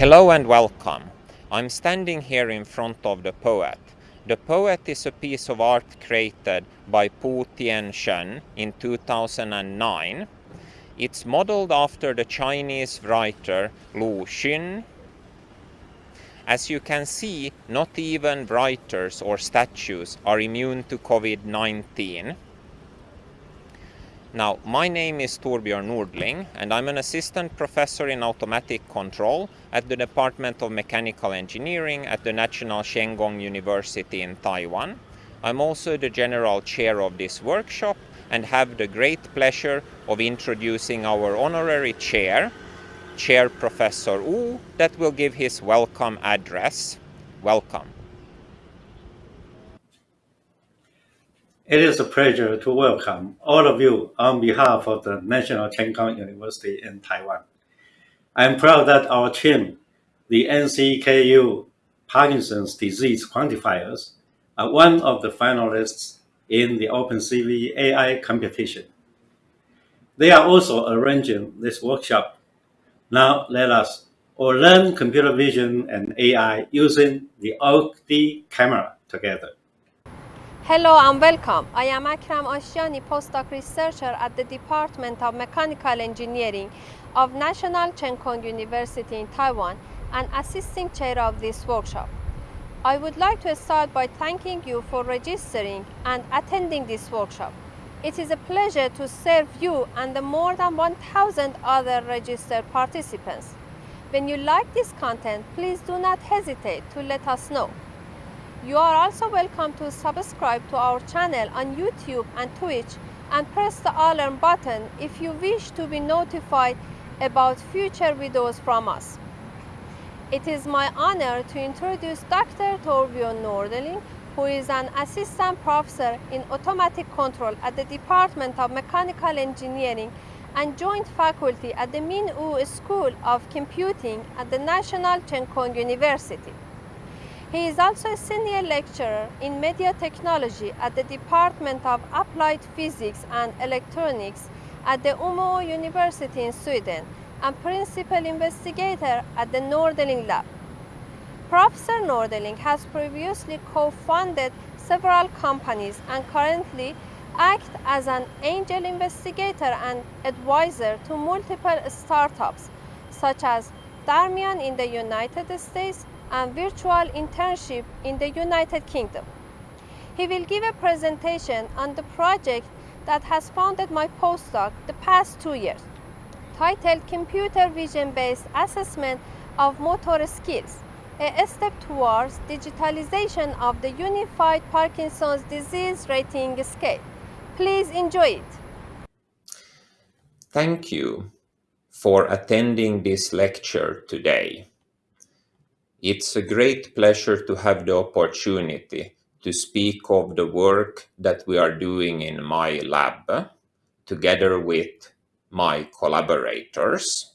Hello and welcome. I'm standing here in front of the poet. The poet is a piece of art created by Pu Tian-shen in 2009. It's modeled after the Chinese writer Lu Xun. As you can see, not even writers or statues are immune to COVID-19. Now, my name is Torbjörn Nordling and I'm an assistant professor in automatic control at the Department of Mechanical Engineering at the National Cheng Kung University in Taiwan. I'm also the general chair of this workshop and have the great pleasure of introducing our honorary chair, Chair Professor Wu, that will give his welcome address. Welcome. It is a pleasure to welcome all of you on behalf of the National Cheng Kung University in Taiwan. I'm proud that our team, the NCKU Parkinson's disease quantifiers, are one of the finalists in the OpenCV AI competition. They are also arranging this workshop. Now let us all learn computer vision and AI using the OAK-D camera together. Hello and welcome. I am Akram Ashtiani, postdoc researcher at the Department of Mechanical Engineering of National Cheng Kung University in Taiwan and assisting chair of this workshop. I would like to start by thanking you for registering and attending this workshop. It is a pleasure to serve you and the more than 1,000 other registered participants. When you like this content, please do not hesitate to let us know. You are also welcome to subscribe to our channel on YouTube and Twitch and press the alarm button if you wish to be notified about future videos from us. It is my honor to introduce Dr. Torbjörn Nordling, who is an assistant professor in automatic control at the Department of Mechanical Engineering and joint faculty at the Miin Wu School of Computing at the National Cheng Kung University. He is also a senior lecturer in media technology at the Department of Applied Physics and Electronics at the Umeå University in Sweden and principal investigator at the Nordling Lab. Professor Nordling has previously co-founded several companies and currently acts as an angel investigator and advisor to multiple startups such as Darmian in the United States and virtual internship in the United Kingdom. He will give a presentation on the project that has founded my postdoc the past two years, titled Computer Vision-Based Assessment of Motor Skills, a step towards digitalization of the Unified Parkinson's Disease Rating Scale. Please enjoy it. Thank you for attending this lecture today. It's a great pleasure to have the opportunity to speak of the work that we are doing in my lab together with my collaborators.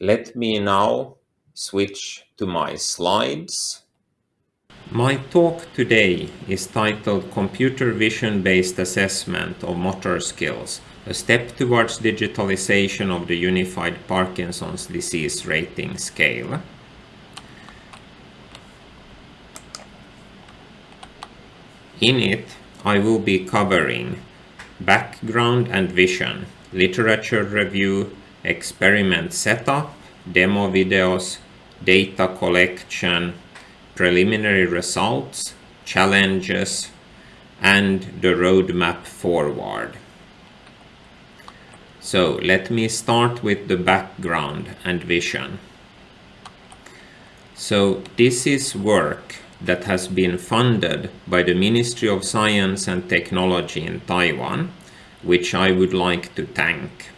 Let me now switch to my slides. My talk today is titled Computer Vision Based Assessment of Motor Skills, a step towards digitalization of the Unified Parkinson's Disease Rating Scale. In it, I will be covering background and vision, literature review, experiment setup, demo videos, data collection, preliminary results, challenges, and the roadmap forward. So let me start with the background and vision. So this is work that has been funded by the Ministry of Science and Technology in Taiwan, which I would like to thank.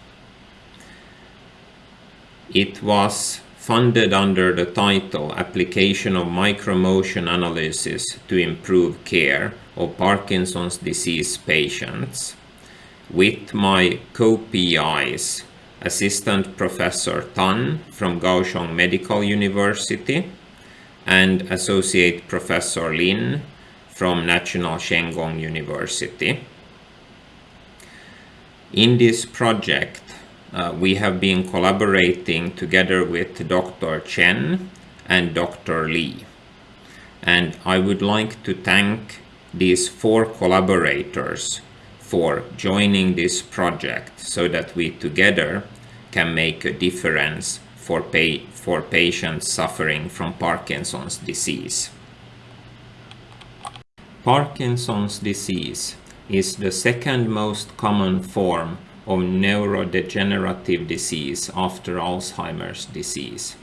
It was funded under the title Application of Micromotion Analysis to Improve Care of Parkinson's Disease Patients with my co-PIs, Assistant Professor Tan from Kaohsiung Medical University and Associate Professor Lin from National Cheng Kung University. In this project, uh, we have been collaborating together with Dr. Chen and Dr. Li. And I would like to thank these four collaborators for joining this project so that we together can make a difference for, for patients suffering from Parkinson's disease. Parkinson's disease is the second most common form of neurodegenerative disease after Alzheimer's disease.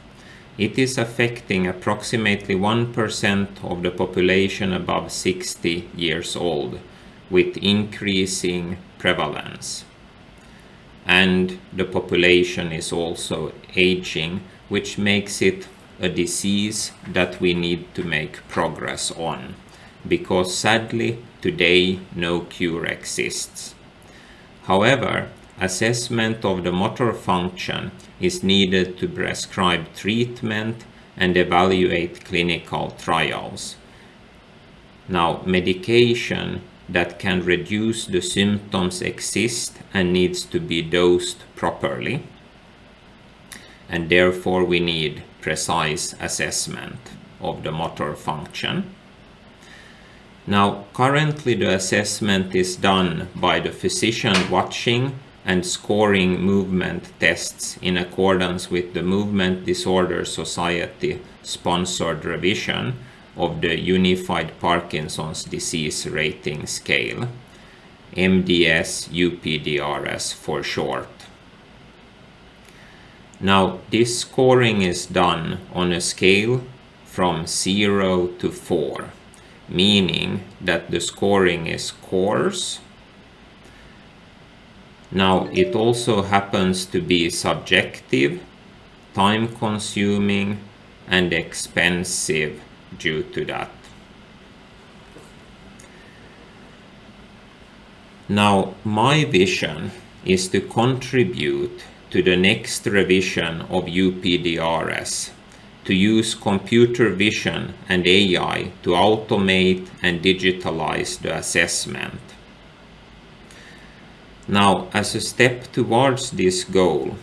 It is affecting approximately 1% of the population above 60 years old, with increasing prevalence. And the population is also aging, which makes it a disease that we need to make progress on, because sadly, today no cure exists. However, assessment of the motor function is needed to prescribe treatment and evaluate clinical trials. Now, medication that can reduce the symptoms exist and needs to be dosed properly. And therefore we need precise assessment of the motor function. Now, currently the assessment is done by the physician watching and scoring movement tests in accordance with the Movement Disorder Society sponsored revision of the Unified Parkinson's Disease Rating Scale, MDS UPDRS for short. Now this scoring is done on a scale from 0 to 4, meaning that the scoring is coarse now it also happens to be subjective, time consuming and expensive due to that. Now my vision is to contribute to the next revision of UPDRS to use computer vision and AI to automate and digitalize the assessment now, as a step towards this goal,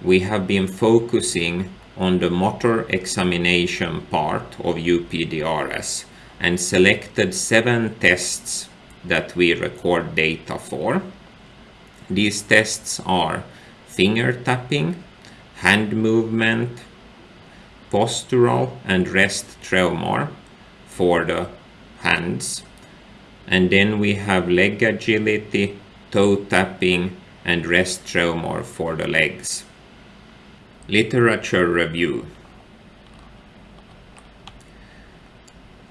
we have been focusing on the motor examination part of UPDRS and selected seven tests that we record data for. These tests are finger tapping, hand movement, postural and rest tremor for the hands. And then we have leg agility, toe tapping and rest tremor for the legs. Literature review.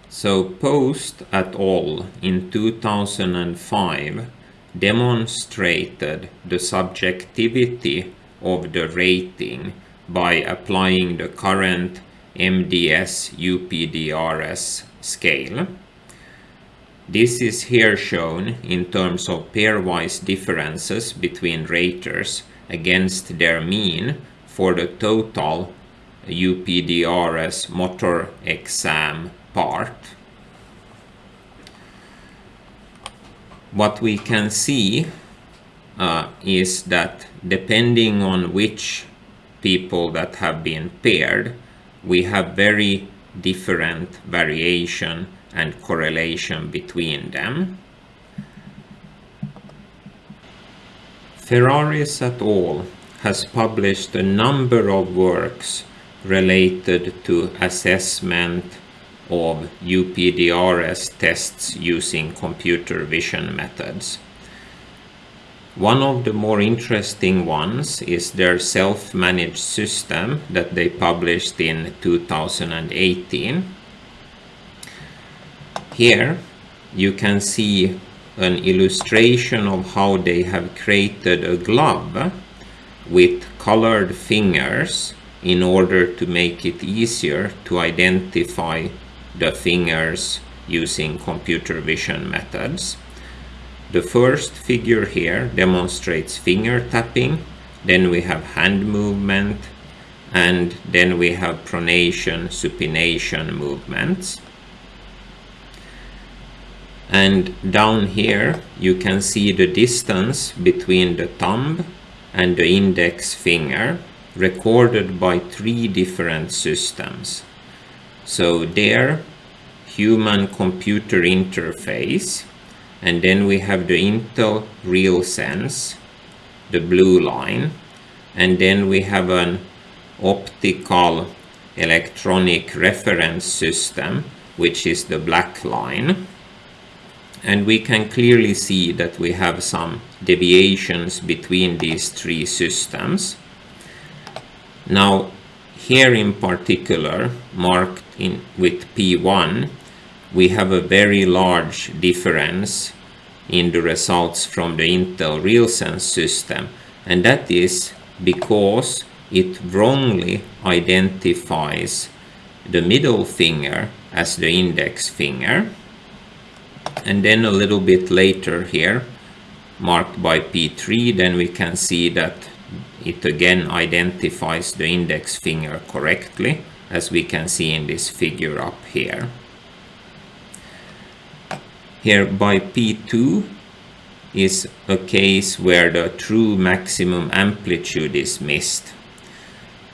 So Post et al. in 2005 demonstrated the subjectivity of the rating by applying the current MDS UPDRS scale this is here shown in terms of pairwise differences between raters against their mean for the total UPDRS motor exam part. What we can see uh, is that depending on which people that have been paired, we have very different variation and correlation between them. Ferraris et al. Has published a number of works related to assessment of UPDRS tests using computer vision methods. One of the more interesting ones is their self-managed system that they published in 2018 here you can see an illustration of how they have created a glove with colored fingers in order to make it easier to identify the fingers using computer vision methods. The first figure here demonstrates finger tapping, then we have hand movement, and then we have pronation, supination movements and down here you can see the distance between the thumb and the index finger recorded by three different systems. So there, human computer interface, and then we have the Intel RealSense, the blue line, and then we have an optical electronic reference system, which is the black line. And we can clearly see that we have some deviations between these three systems. Now, here in particular, marked in with P1, we have a very large difference in the results from the Intel RealSense system and that is because it wrongly identifies the middle finger as the index finger and then a little bit later here marked by P3 then we can see that it again identifies the index finger correctly as we can see in this figure up here. Here by P2 is a case where the true maximum amplitude is missed.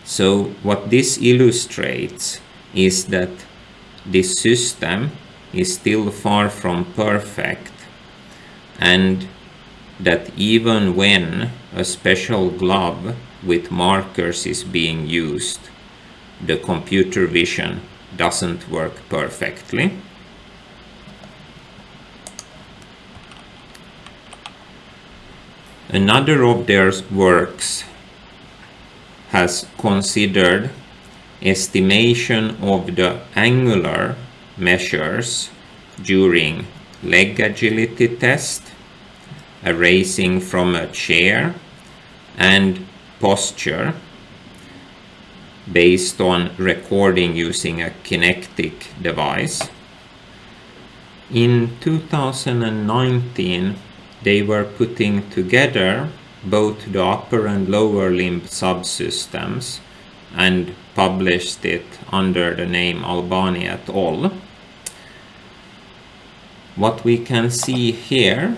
So what this illustrates is that this system is still far from perfect and that even when a special glove with markers is being used, the computer vision doesn't work perfectly. Another of their works has considered estimation of the angular measures during leg agility test, a raising from a chair, and posture based on recording using a Kinect device. In 2019, they were putting together both the upper and lower limb subsystems and published it under the name Albani et al. What we can see here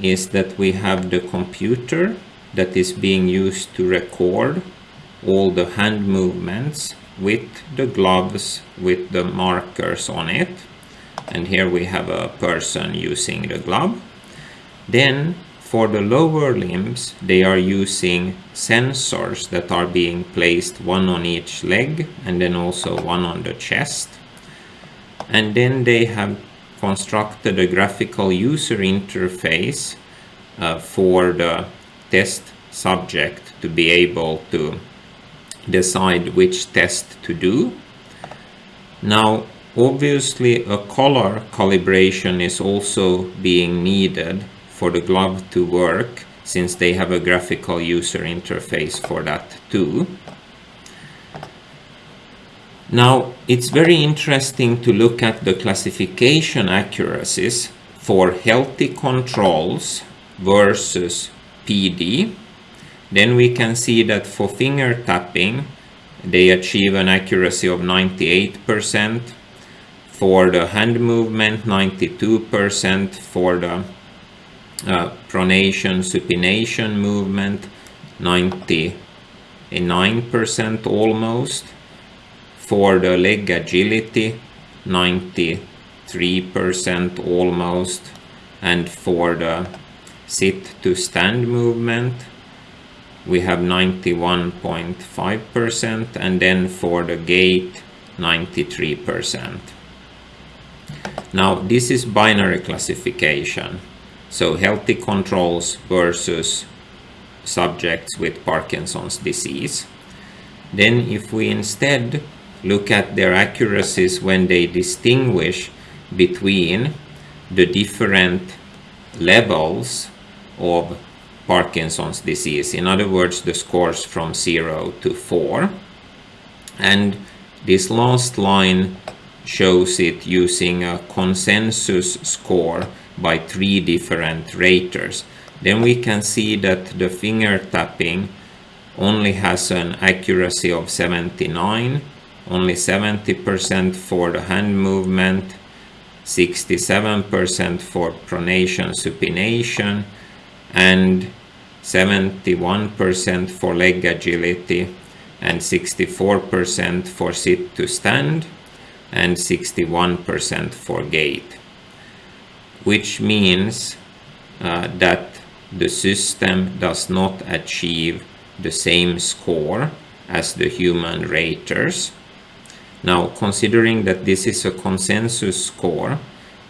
is that we have the computer that is being used to record all the hand movements with the gloves with the markers on it and here we have a person using the glove then for the lower limbs, they are using sensors that are being placed one on each leg and then also one on the chest. And then they have constructed a graphical user interface uh, for the test subject to be able to decide which test to do. Now, obviously a color calibration is also being needed for the glove to work since they have a graphical user interface for that too. Now it's very interesting to look at the classification accuracies for healthy controls versus PD. Then we can see that for finger tapping they achieve an accuracy of 98%, for the hand movement 92%, for the uh, pronation supination movement 99% almost. For the leg agility 93% almost. And for the sit to stand movement we have 91.5% and then for the gait 93%. Now this is binary classification so healthy controls versus subjects with Parkinson's disease. Then if we instead look at their accuracies when they distinguish between the different levels of Parkinson's disease, in other words, the scores from 0 to 4. And this last line shows it using a consensus score by three different raters. Then we can see that the finger tapping only has an accuracy of 79, only 70% for the hand movement, 67% for pronation supination, and 71% for leg agility, and 64% for sit to stand, and 61% for gait, which means uh, that the system does not achieve the same score as the human raters. Now, considering that this is a consensus score,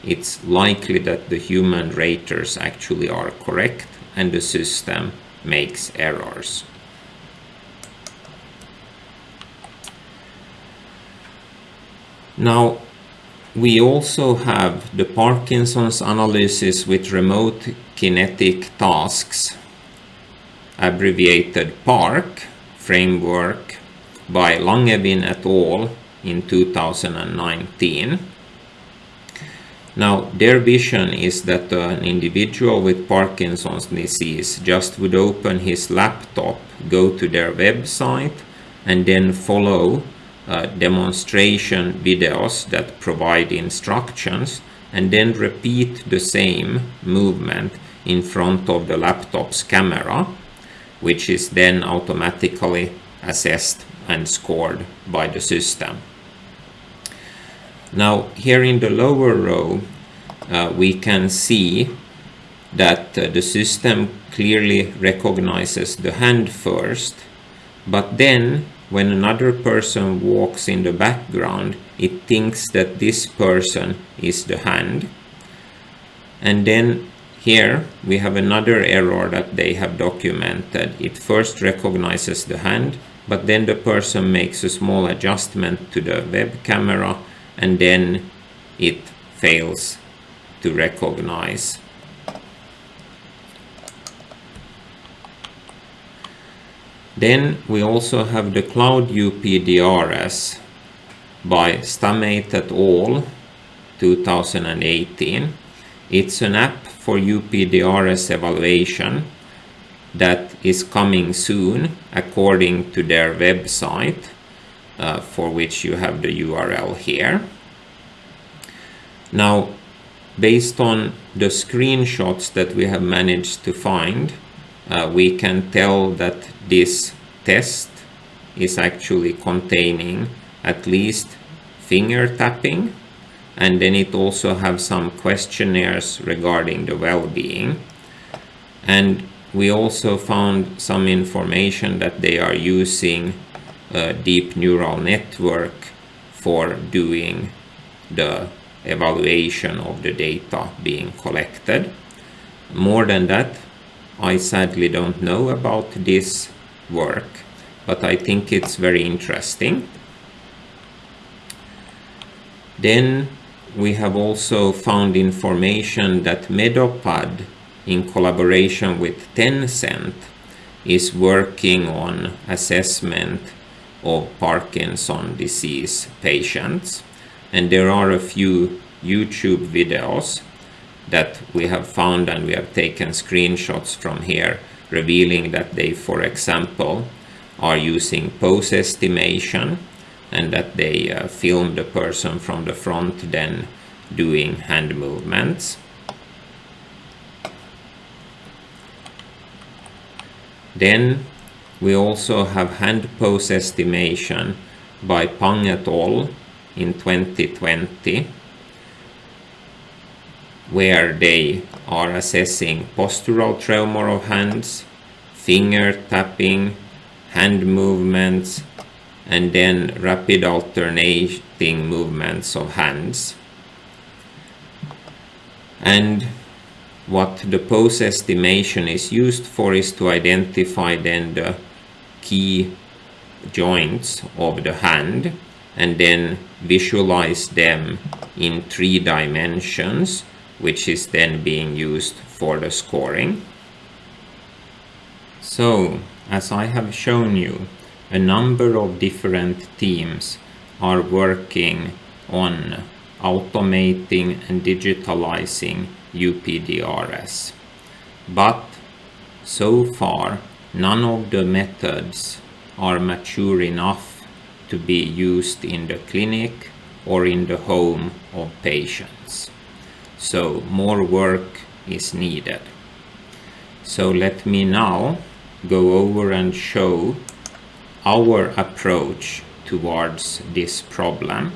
it's likely that the human raters actually are correct and the system makes errors. Now, we also have the Parkinson's analysis with remote kinetic tasks, abbreviated PARK framework by Langevin et al. in 2019. Now, their vision is that an individual with Parkinson's disease just would open his laptop, go to their website, and then follow uh, demonstration videos that provide instructions and then repeat the same movement in front of the laptop's camera, which is then automatically assessed and scored by the system. Now here in the lower row uh, we can see that uh, the system clearly recognizes the hand first but then when another person walks in the background it thinks that this person is the hand. And then here we have another error that they have documented. It first recognizes the hand but then the person makes a small adjustment to the web camera and then it fails to recognize Then we also have the Cloud UPDRS by Stamate et al. 2018. It's an app for UPDRS evaluation that is coming soon according to their website uh, for which you have the URL here. Now based on the screenshots that we have managed to find uh, we can tell that this test is actually containing at least finger tapping and then it also have some questionnaires regarding the well-being and we also found some information that they are using a deep neural network for doing the evaluation of the data being collected. More than that, I sadly don't know about this work, but I think it's very interesting. Then we have also found information that Medopad in collaboration with Tencent is working on assessment of Parkinson disease patients and there are a few YouTube videos that we have found and we have taken screenshots from here revealing that they for example are using pose estimation and that they uh, film the person from the front then doing hand movements. Then we also have hand pose estimation by Pang et al. in 2020 where they are assessing postural tremor of hands, finger tapping, hand movements, and then rapid alternating movements of hands. And what the pose estimation is used for is to identify then the key joints of the hand and then visualize them in three dimensions which is then being used for the scoring. So, as I have shown you, a number of different teams are working on automating and digitalizing UPDRS. But so far, none of the methods are mature enough to be used in the clinic or in the home of patients so more work is needed. So let me now go over and show our approach towards this problem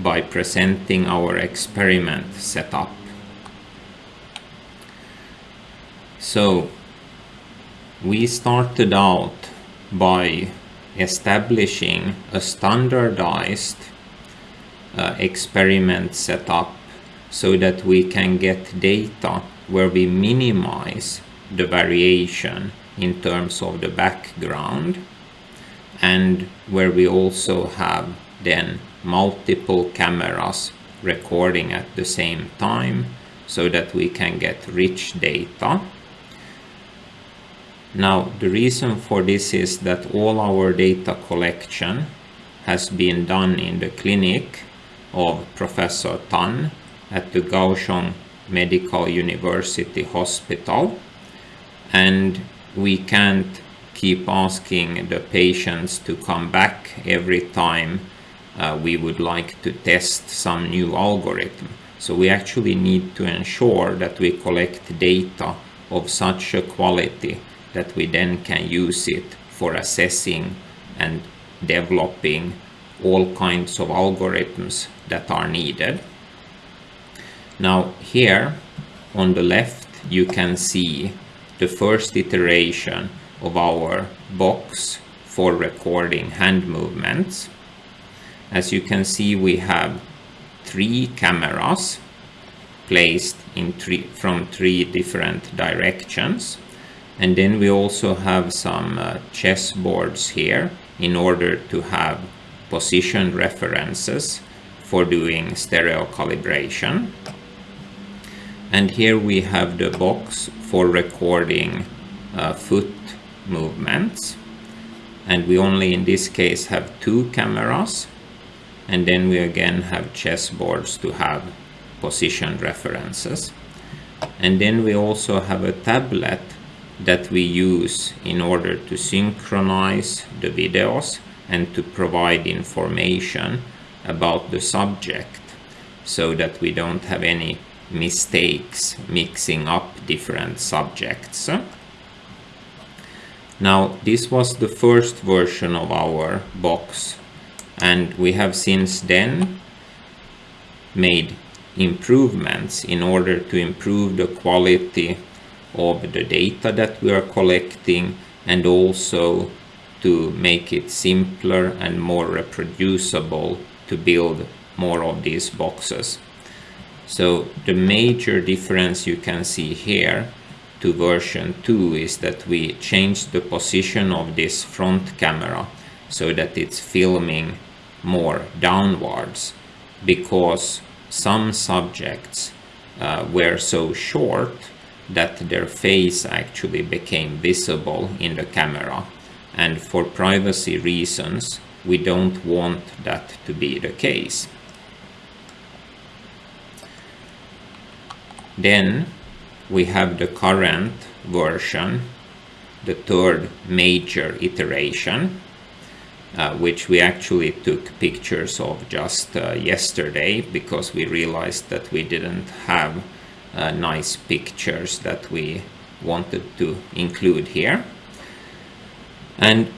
by presenting our experiment setup. So we started out by establishing a standardized uh, experiment setup so that we can get data where we minimize the variation in terms of the background and where we also have then multiple cameras recording at the same time so that we can get rich data. Now the reason for this is that all our data collection has been done in the clinic of Professor Tan at the Kaohsiung Medical University Hospital and we can't keep asking the patients to come back every time uh, we would like to test some new algorithm. So we actually need to ensure that we collect data of such a quality that we then can use it for assessing and developing all kinds of algorithms that are needed. Now here on the left you can see the first iteration of our box for recording hand movements. As you can see we have three cameras placed in three from three different directions and then we also have some uh, chess boards here in order to have position references for doing stereo calibration and here we have the box for recording uh, foot movements. And we only in this case have two cameras. And then we again have chessboards to have position references. And then we also have a tablet that we use in order to synchronize the videos and to provide information about the subject so that we don't have any mistakes mixing up different subjects. Now this was the first version of our box and we have since then made improvements in order to improve the quality of the data that we are collecting and also to make it simpler and more reproducible to build more of these boxes. So the major difference you can see here to version 2 is that we changed the position of this front camera so that it's filming more downwards because some subjects uh, were so short that their face actually became visible in the camera and for privacy reasons we don't want that to be the case. Then we have the current version, the third major iteration, uh, which we actually took pictures of just uh, yesterday because we realized that we didn't have uh, nice pictures that we wanted to include here. And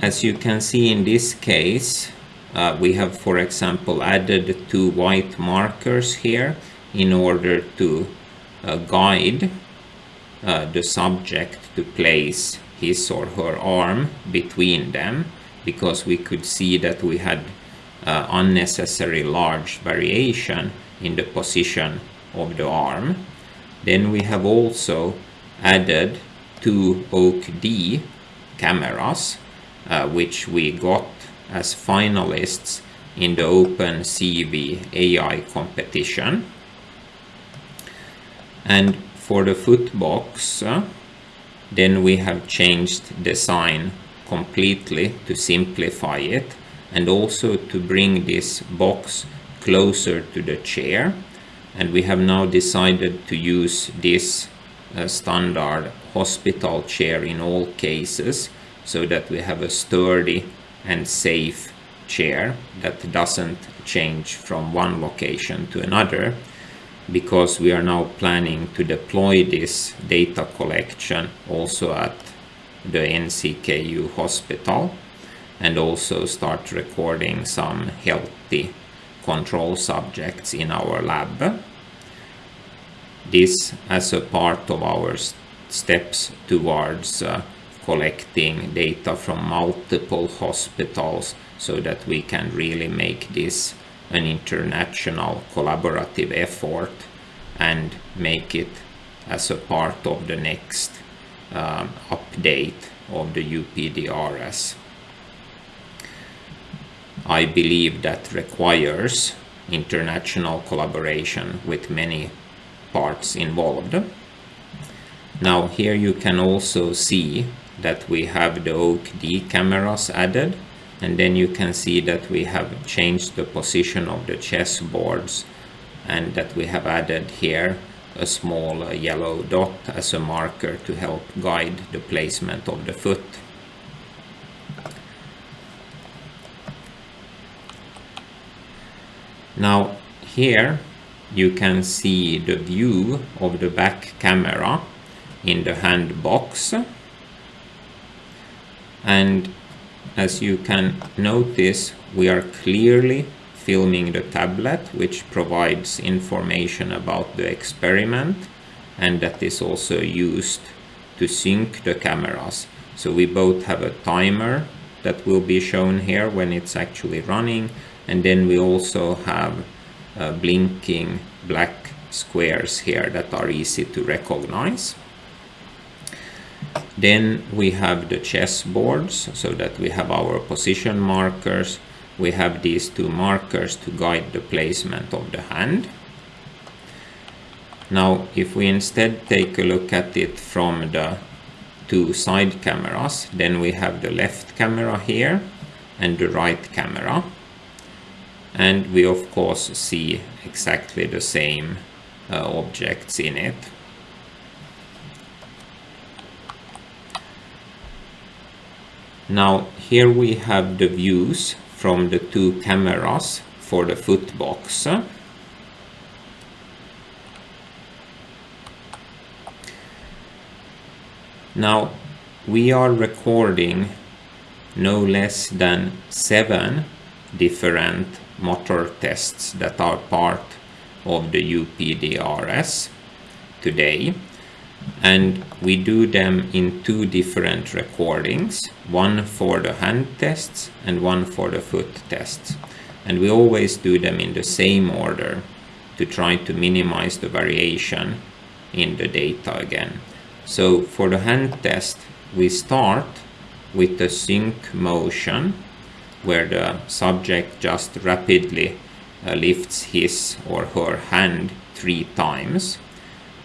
as you can see in this case, uh, we have, for example, added two white markers here in order to uh, guide uh, the subject to place his or her arm between them because we could see that we had uh, unnecessary large variation in the position of the arm. Then we have also added two Oak D cameras uh, which we got as finalists in the OpenCV AI competition. And for the foot box, then we have changed the design completely to simplify it and also to bring this box closer to the chair. And we have now decided to use this uh, standard hospital chair in all cases so that we have a sturdy and safe chair that doesn't change from one location to another because we are now planning to deploy this data collection also at the NCKU hospital and also start recording some healthy control subjects in our lab. This as a part of our steps towards uh, collecting data from multiple hospitals so that we can really make this an international collaborative effort and make it as a part of the next um, update of the UPDRS. I believe that requires international collaboration with many parts involved. Now here you can also see that we have the OAK-D cameras added and then you can see that we have changed the position of the chess boards and that we have added here a small uh, yellow dot as a marker to help guide the placement of the foot. Now here you can see the view of the back camera in the hand box and as you can notice, we are clearly filming the tablet, which provides information about the experiment and that is also used to sync the cameras. So we both have a timer that will be shown here when it's actually running and then we also have uh, blinking black squares here that are easy to recognize. Then we have the chess boards so that we have our position markers. We have these two markers to guide the placement of the hand. Now, if we instead take a look at it from the two side cameras, then we have the left camera here and the right camera. And we of course see exactly the same uh, objects in it. Now here we have the views from the two cameras for the footbox. Now we are recording no less than seven different motor tests that are part of the UPDRS today and we do them in two different recordings one for the hand tests and one for the foot tests. And we always do them in the same order to try to minimize the variation in the data again. So for the hand test we start with the sync motion where the subject just rapidly uh, lifts his or her hand three times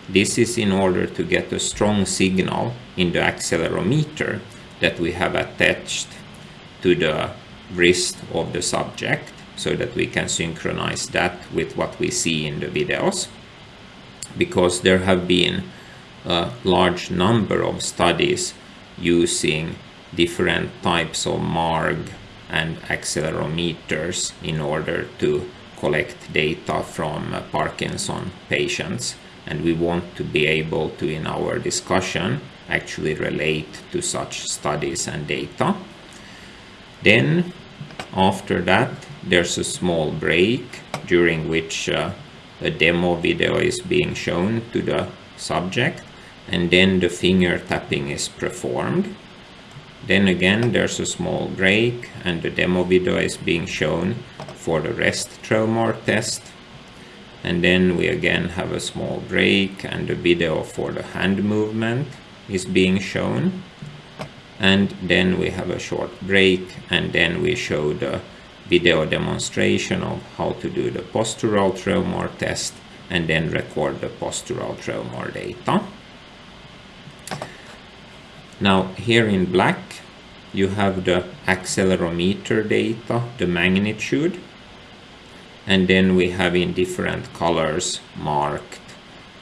this is in order to get a strong signal in the accelerometer that we have attached to the wrist of the subject so that we can synchronize that with what we see in the videos. Because there have been a large number of studies using different types of MARG and accelerometers in order to collect data from Parkinson patients and we want to be able to in our discussion actually relate to such studies and data. Then after that there's a small break during which uh, a demo video is being shown to the subject and then the finger tapping is performed. Then again there's a small break and the demo video is being shown for the rest tremor test and then we again have a small break and the video for the hand movement is being shown and then we have a short break and then we show the video demonstration of how to do the postural tremor test and then record the postural tremor data. Now here in black you have the accelerometer data, the magnitude and then we have in different colors marked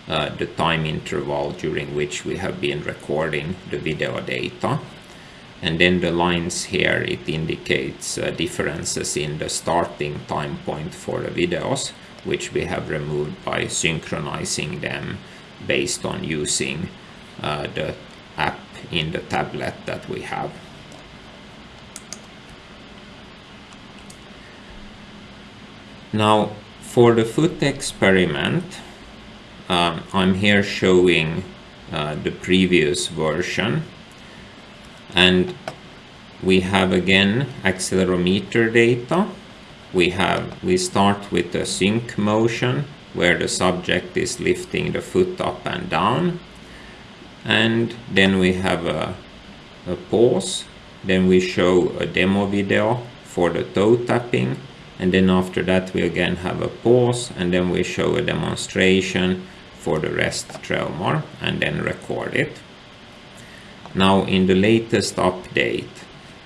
uh, the time interval during which we have been recording the video data and then the lines here it indicates uh, differences in the starting time point for the videos which we have removed by synchronizing them based on using uh, the app in the tablet that we have. Now for the foot experiment um, I'm here showing uh, the previous version. And we have again accelerometer data. We have we start with the sync motion where the subject is lifting the foot up and down. And then we have a, a pause. Then we show a demo video for the toe tapping and then after that we again have a pause and then we show a demonstration for the rest tremor and then record it. Now in the latest update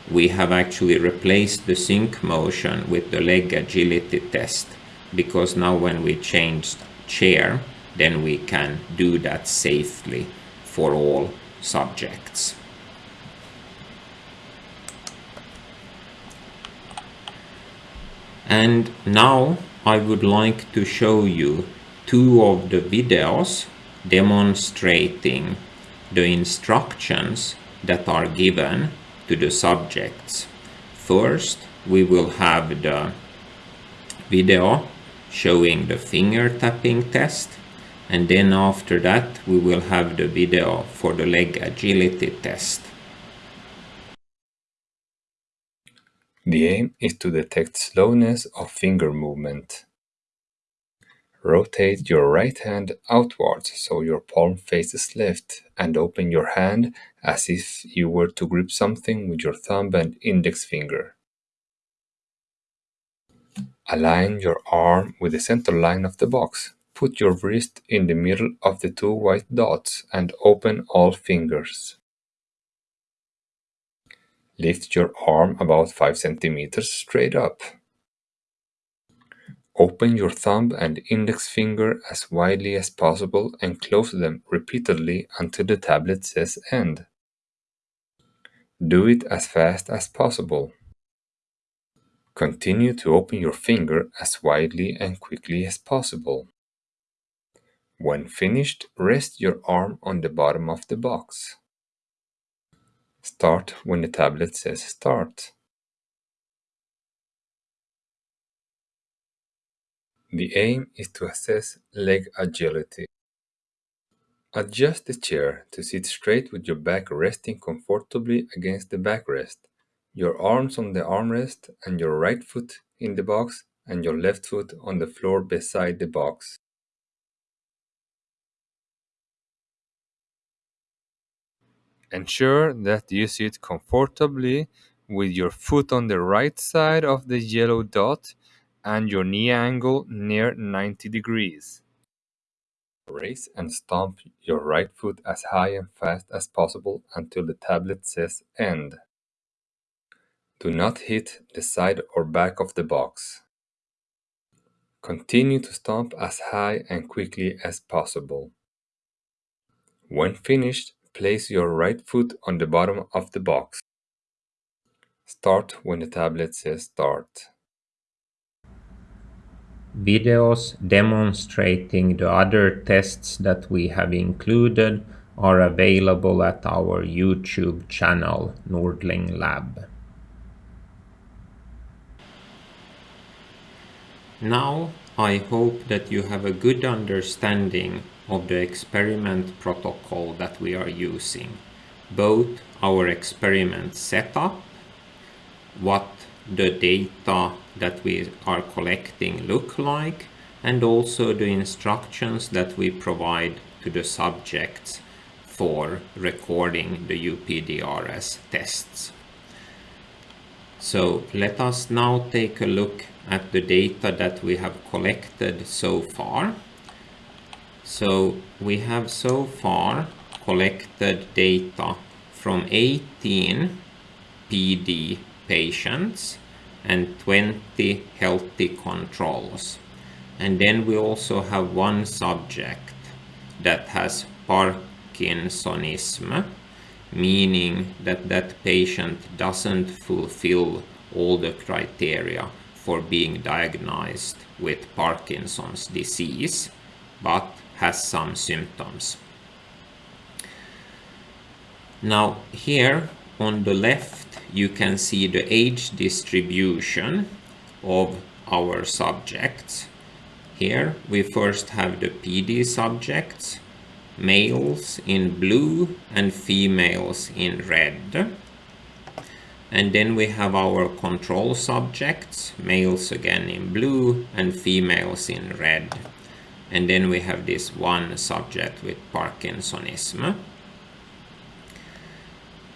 we have actually replaced the sync motion with the leg agility test because now when we change chair then we can do that safely for all subjects. And now I would like to show you two of the videos demonstrating the instructions that are given to the subjects. First, we will have the video showing the finger tapping test and then after that we will have the video for the leg agility test. The aim is to detect slowness of finger movement. Rotate your right hand outwards so your palm faces left and open your hand as if you were to grip something with your thumb and index finger. Align your arm with the center line of the box. Put your wrist in the middle of the two white dots and open all fingers. Lift your arm about 5 centimeters straight up. Open your thumb and index finger as widely as possible and close them repeatedly until the tablet says end. Do it as fast as possible. Continue to open your finger as widely and quickly as possible. When finished, rest your arm on the bottom of the box. Start when the tablet says start. The aim is to assess leg agility. Adjust the chair to sit straight with your back resting comfortably against the backrest, your arms on the armrest and your right foot in the box and your left foot on the floor beside the box. Ensure that you sit comfortably with your foot on the right side of the yellow dot and your knee angle near 90 degrees. Raise and stomp your right foot as high and fast as possible until the tablet says end. Do not hit the side or back of the box. Continue to stomp as high and quickly as possible. When finished, Place your right foot on the bottom of the box. Start when the tablet says start. Videos demonstrating the other tests that we have included are available at our YouTube channel Nordling Lab. Now I hope that you have a good understanding of the experiment protocol that we are using. Both our experiment setup, what the data that we are collecting look like, and also the instructions that we provide to the subjects for recording the UPDRS tests. So let us now take a look at the data that we have collected so far. So we have so far collected data from 18 PD patients and 20 healthy controls. And then we also have one subject that has Parkinsonism, meaning that that patient doesn't fulfill all the criteria for being diagnosed with Parkinson's disease, but has some symptoms. Now here on the left you can see the age distribution of our subjects. Here we first have the PD subjects, males in blue and females in red. And then we have our control subjects, males again in blue and females in red. And then we have this one subject with Parkinsonism.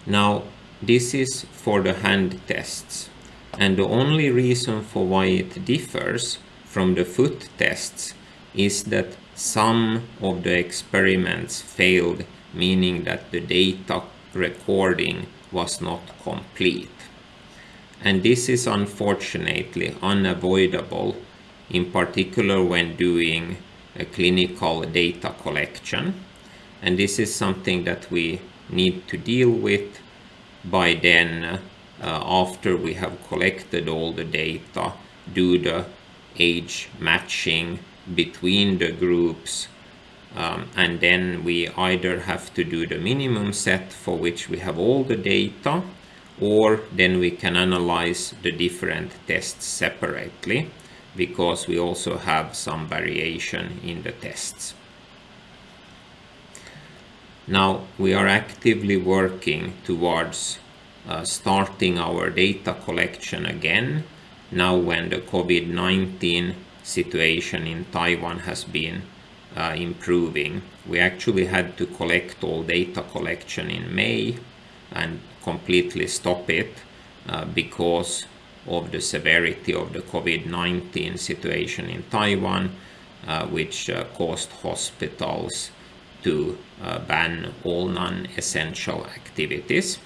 Now, this is for the hand tests. And the only reason for why it differs from the foot tests is that some of the experiments failed, meaning that the data recording was not complete. And this is unfortunately unavoidable, in particular when doing clinical data collection. And this is something that we need to deal with by then, uh, after we have collected all the data, do the age matching between the groups um, and then we either have to do the minimum set for which we have all the data or then we can analyze the different tests separately because we also have some variation in the tests. Now we are actively working towards uh, starting our data collection again now when the COVID-19 situation in Taiwan has been uh, improving. We actually had to collect all data collection in May and completely stop it uh, because of the severity of the COVID-19 situation in Taiwan, uh, which uh, caused hospitals to uh, ban all non-essential activities.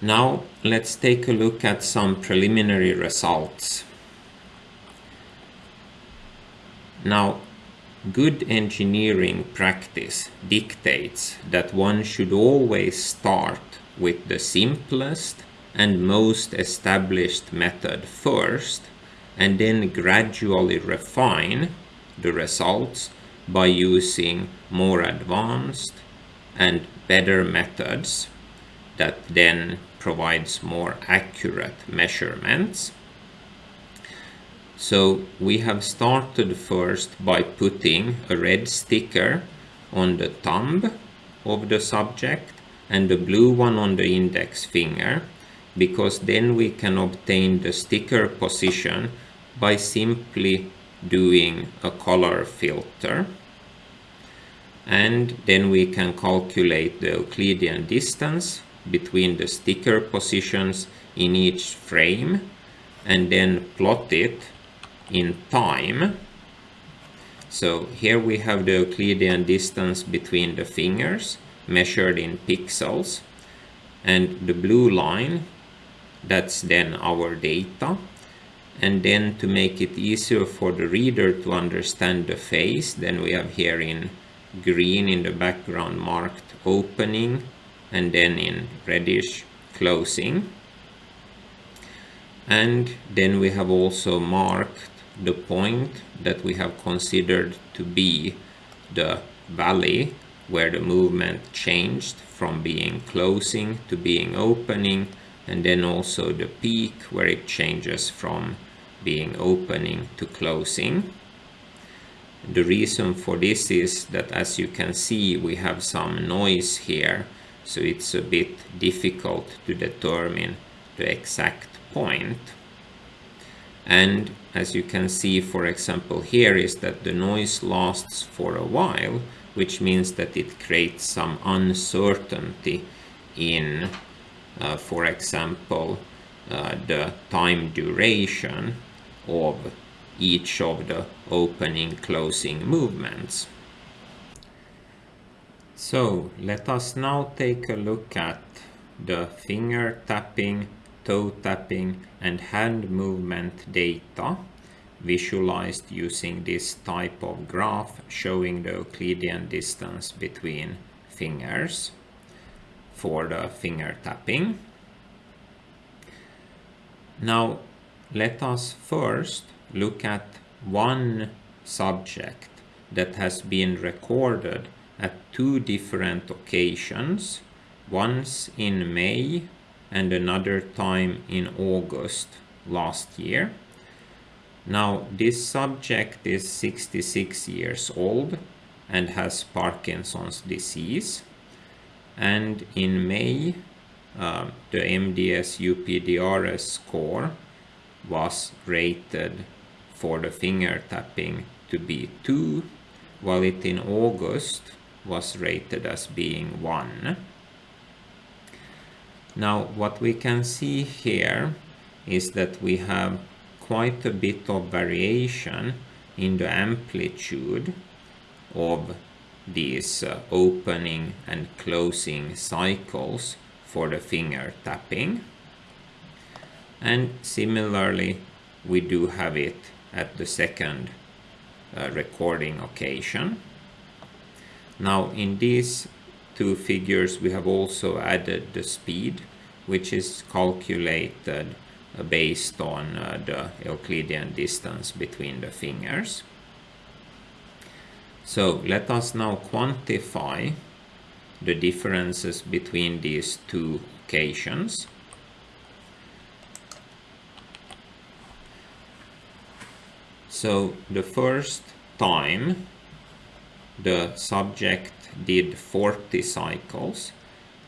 Now let's take a look at some preliminary results. Now, good engineering practice dictates that one should always start with the simplest and most established method first and then gradually refine the results by using more advanced and better methods that then provides more accurate measurements. So we have started first by putting a red sticker on the thumb of the subject and the blue one on the index finger because then we can obtain the sticker position by simply doing a color filter and then we can calculate the Euclidean distance between the sticker positions in each frame and then plot it in time. So here we have the Euclidean distance between the fingers measured in pixels. And the blue line that's then our data. And then to make it easier for the reader to understand the face then we have here in green in the background marked opening and then in reddish closing. And then we have also marked the point that we have considered to be the valley where the movement changed from being closing to being opening and then also the peak where it changes from being opening to closing. The reason for this is that as you can see we have some noise here so it's a bit difficult to determine the exact point. And as you can see, for example, here is that the noise lasts for a while, which means that it creates some uncertainty in, uh, for example, uh, the time duration of each of the opening closing movements. So let us now take a look at the finger tapping, toe tapping and hand movement data visualized using this type of graph showing the Euclidean distance between fingers for the finger tapping. Now, let us first look at one subject that has been recorded at two different occasions, once in May and another time in August last year. Now, this subject is 66 years old and has Parkinson's disease. And in May, uh, the MDS UPDRS score was rated for the finger tapping to be 2, while it in August was rated as being 1. Now what we can see here is that we have quite a bit of variation in the amplitude of these uh, opening and closing cycles for the finger tapping. And similarly, we do have it at the second uh, recording occasion. Now in these two figures we have also added the speed which is calculated based on uh, the Euclidean distance between the fingers. So let us now quantify the differences between these two occasions. So the first time the subject did 40 cycles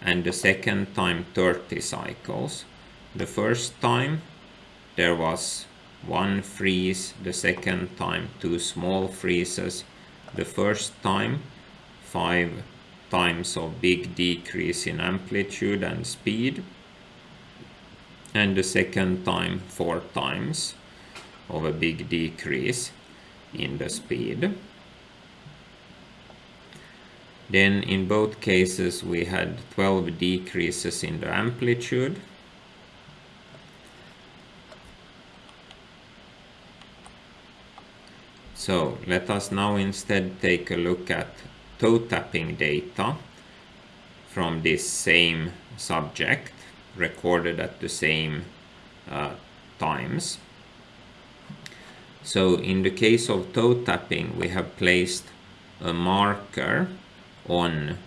and the second time 30 cycles. The first time there was one freeze, the second time two small freezes, the first time five times of big decrease in amplitude and speed and the second time four times of a big decrease in the speed. Then in both cases we had 12 decreases in the amplitude. So let us now instead take a look at toe tapping data from this same subject recorded at the same uh, times. So in the case of toe tapping, we have placed a marker on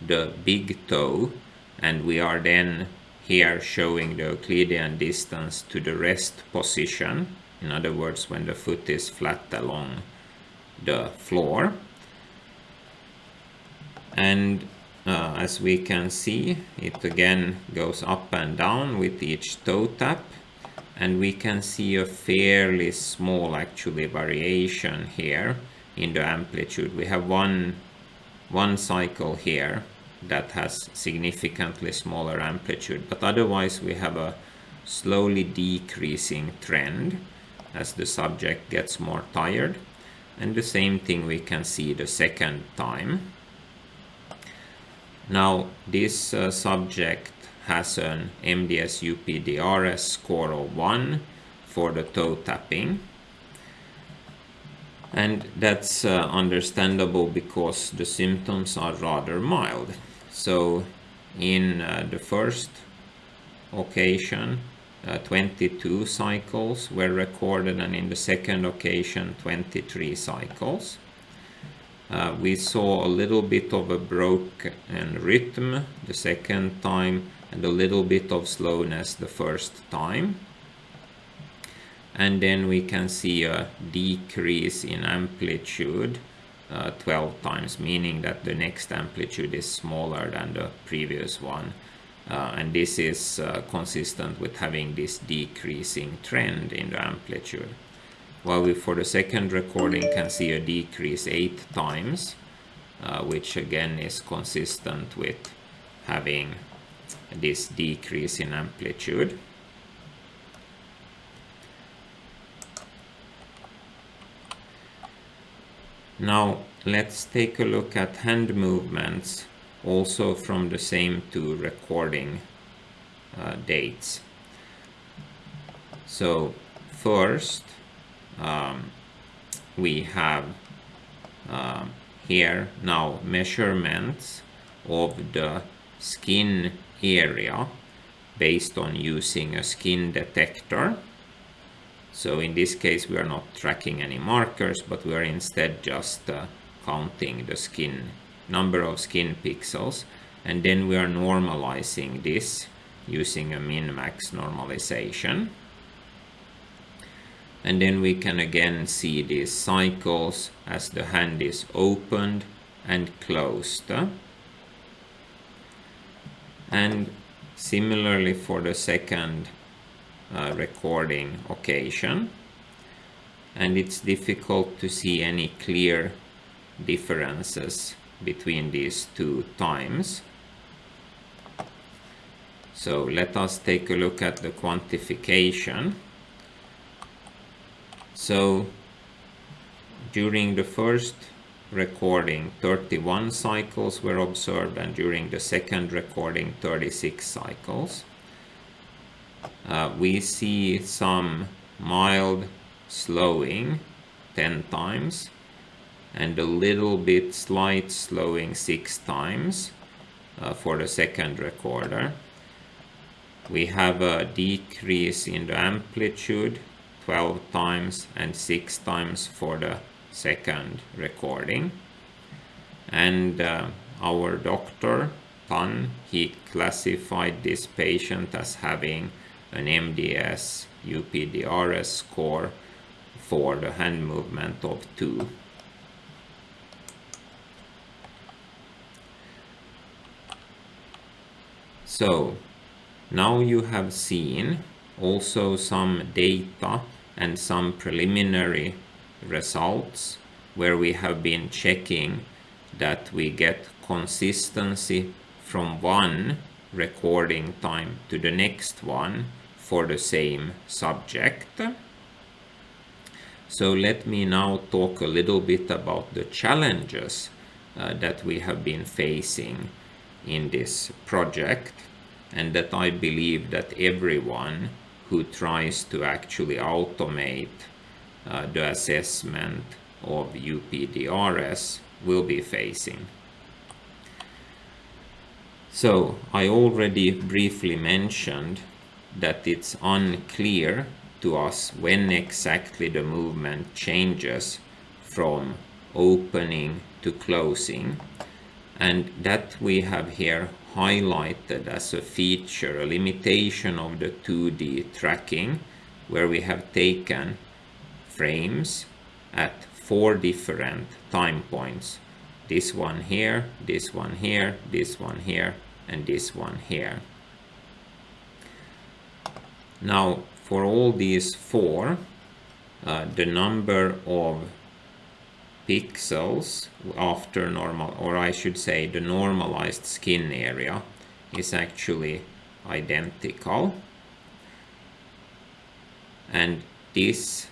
the big toe and we are then here showing the Euclidean distance to the rest position. In other words, when the foot is flat along the floor. And uh, as we can see, it again goes up and down with each toe tap and we can see a fairly small actually variation here in the amplitude. We have one, one cycle here that has significantly smaller amplitude, but otherwise we have a slowly decreasing trend as the subject gets more tired. And the same thing we can see the second time. Now this uh, subject has an MDS UPDRS score of 1 for the toe tapping. And that's uh, understandable because the symptoms are rather mild. So in uh, the first occasion, uh, 22 cycles were recorded and in the second occasion 23 cycles. Uh, we saw a little bit of a broken rhythm the second time and a little bit of slowness the first time and then we can see a decrease in amplitude uh, 12 times meaning that the next amplitude is smaller than the previous one uh, and this is uh, consistent with having this decreasing trend in the amplitude while we for the second recording can see a decrease 8 times uh, which again is consistent with having this decrease in amplitude. Now let's take a look at hand movements also from the same two recording uh, dates. So first um, we have uh, here now measurements of the skin area based on using a skin detector. So in this case we are not tracking any markers but we are instead just uh, counting the skin number of skin pixels and then we are normalizing this using a min-max normalization. And then we can again see these cycles as the hand is opened and closed. And similarly for the second uh, recording occasion. And it's difficult to see any clear differences between these two times. So let us take a look at the quantification. So during the first recording 31 cycles were observed and during the second recording 36 cycles. Uh, we see some mild slowing 10 times and a little bit slight slowing 6 times uh, for the second recorder. We have a decrease in the amplitude 12 times and 6 times for the second recording and uh, our doctor Tan he classified this patient as having an MDS UPDRS score for the hand movement of 2 so now you have seen also some data and some preliminary results where we have been checking that we get consistency from one recording time to the next one for the same subject. So let me now talk a little bit about the challenges uh, that we have been facing in this project and that I believe that everyone who tries to actually automate uh, the assessment of UPDRS will be facing. So I already briefly mentioned that it's unclear to us when exactly the movement changes from opening to closing and that we have here highlighted as a feature, a limitation of the 2D tracking, where we have taken frames at four different time points. This one here, this one here, this one here, and this one here. Now, for all these four, uh, the number of pixels after normal, or I should say the normalized skin area is actually identical. And this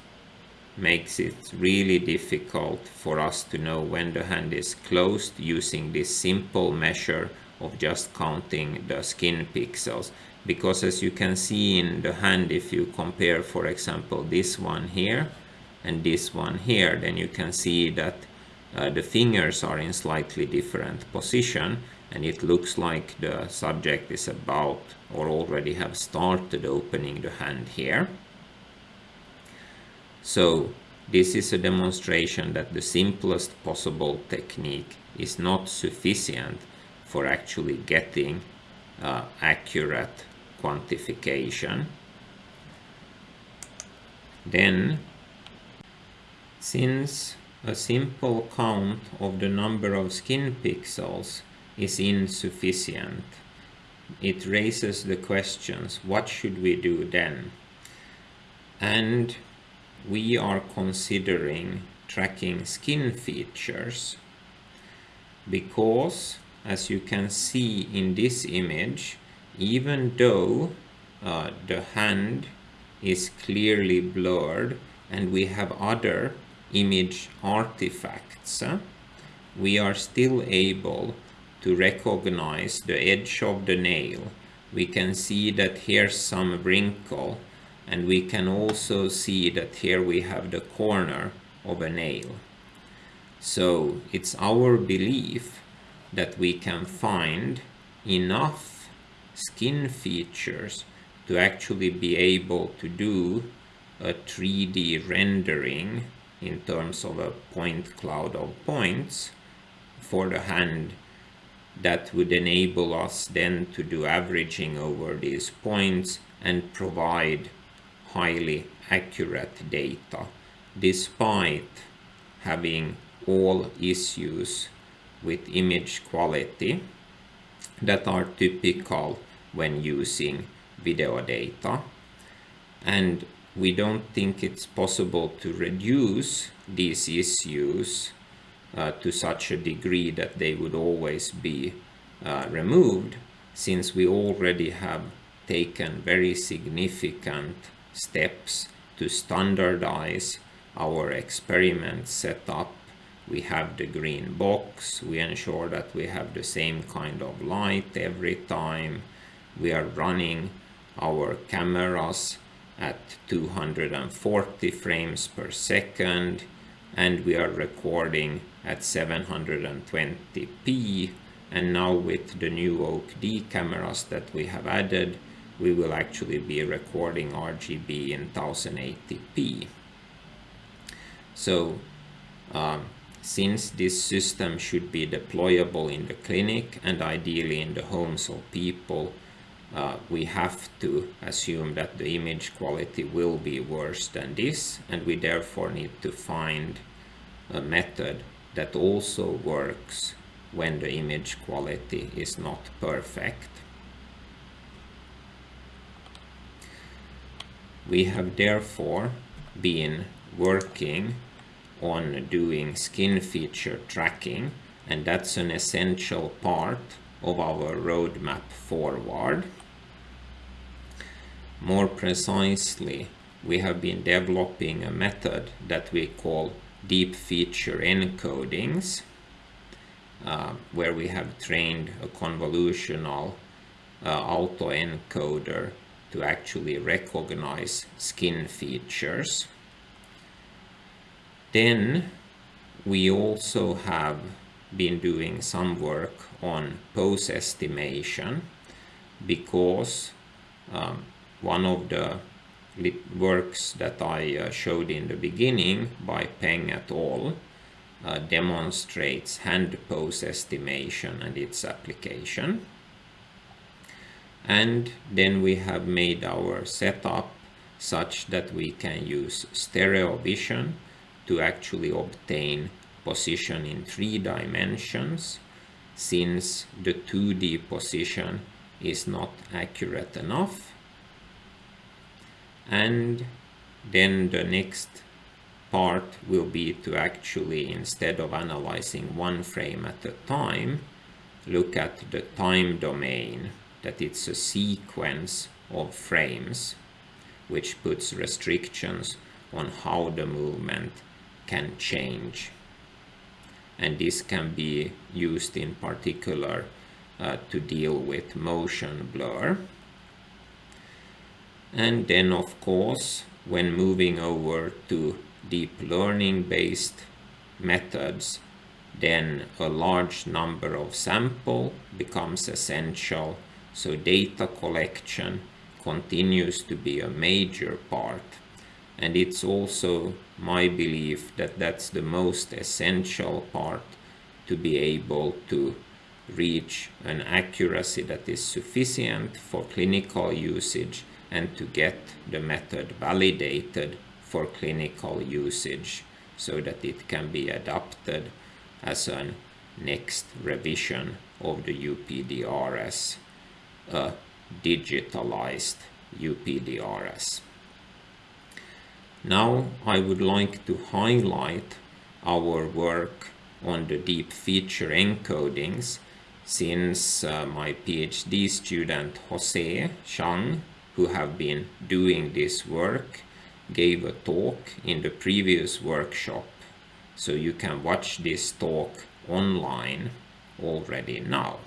makes it really difficult for us to know when the hand is closed using this simple measure of just counting the skin pixels because as you can see in the hand if you compare for example this one here and this one here then you can see that uh, the fingers are in slightly different position and it looks like the subject is about or already have started opening the hand here. So this is a demonstration that the simplest possible technique is not sufficient for actually getting uh, accurate quantification. Then since a simple count of the number of skin pixels is insufficient, it raises the questions, what should we do then? And we are considering tracking skin features because as you can see in this image even though uh, the hand is clearly blurred and we have other image artifacts, we are still able to recognize the edge of the nail. We can see that here's some wrinkle and we can also see that here we have the corner of a nail. So it's our belief that we can find enough skin features to actually be able to do a 3D rendering in terms of a point cloud of points for the hand that would enable us then to do averaging over these points and provide highly accurate data despite having all issues with image quality that are typical when using video data. And we don't think it's possible to reduce these issues uh, to such a degree that they would always be uh, removed since we already have taken very significant steps to standardize our experiment setup. We have the green box, we ensure that we have the same kind of light every time. We are running our cameras at 240 frames per second and we are recording at 720p and now with the new OAK-D cameras that we have added we will actually be recording RGB in 1080p. So um, since this system should be deployable in the clinic and ideally in the homes of people uh, we have to assume that the image quality will be worse than this and we therefore need to find a method that also works when the image quality is not perfect. We have therefore been working on doing skin feature tracking and that's an essential part of our roadmap forward. More precisely, we have been developing a method that we call deep feature encodings, uh, where we have trained a convolutional uh, autoencoder to actually recognize skin features. Then we also have been doing some work on pose estimation because um, one of the works that I uh, showed in the beginning by Peng et al. Uh, demonstrates hand pose estimation and its application. And then we have made our setup such that we can use stereo vision to actually obtain position in three dimensions since the 2D position is not accurate enough and then the next part will be to actually instead of analyzing one frame at a time look at the time domain that it's a sequence of frames which puts restrictions on how the movement can change. And this can be used in particular uh, to deal with motion blur and then of course when moving over to deep learning based methods then a large number of sample becomes essential. So data collection continues to be a major part. And it's also my belief that that's the most essential part to be able to reach an accuracy that is sufficient for clinical usage and to get the method validated for clinical usage so that it can be adopted as a next revision of the UPDRS, a digitalized UPDRS. Now I would like to highlight our work on the deep feature encodings since uh, my PhD student Jose Chang who have been doing this work gave a talk in the previous workshop so you can watch this talk online already now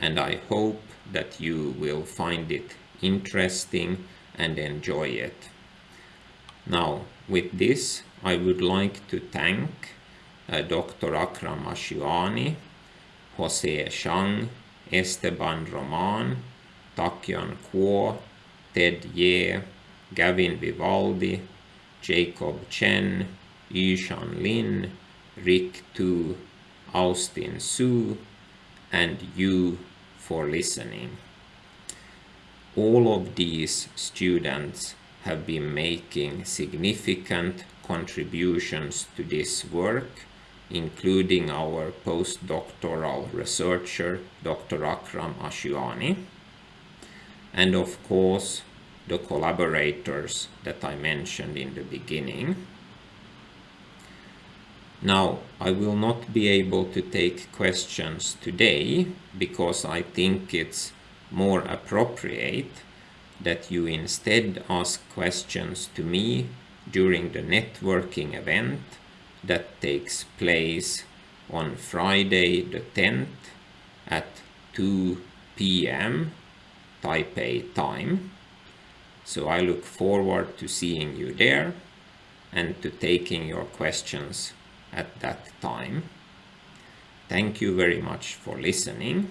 and I hope that you will find it interesting and enjoy it. Now with this I would like to thank uh, Dr. Akram Ashyani, Jose Chang, Esteban Roman, Takyan Kuo, Ted Ye, Gavin Vivaldi, Jacob Chen, Yishan Lin, Rick Tu, Austin Su, and you for listening. All of these students have been making significant contributions to this work, including our postdoctoral researcher, Dr. Akram Ashyani, and of course, the collaborators that I mentioned in the beginning. Now, I will not be able to take questions today because I think it's more appropriate that you instead ask questions to me during the networking event that takes place on Friday the 10th at 2 p.m. Taipei time. So I look forward to seeing you there and to taking your questions at that time. Thank you very much for listening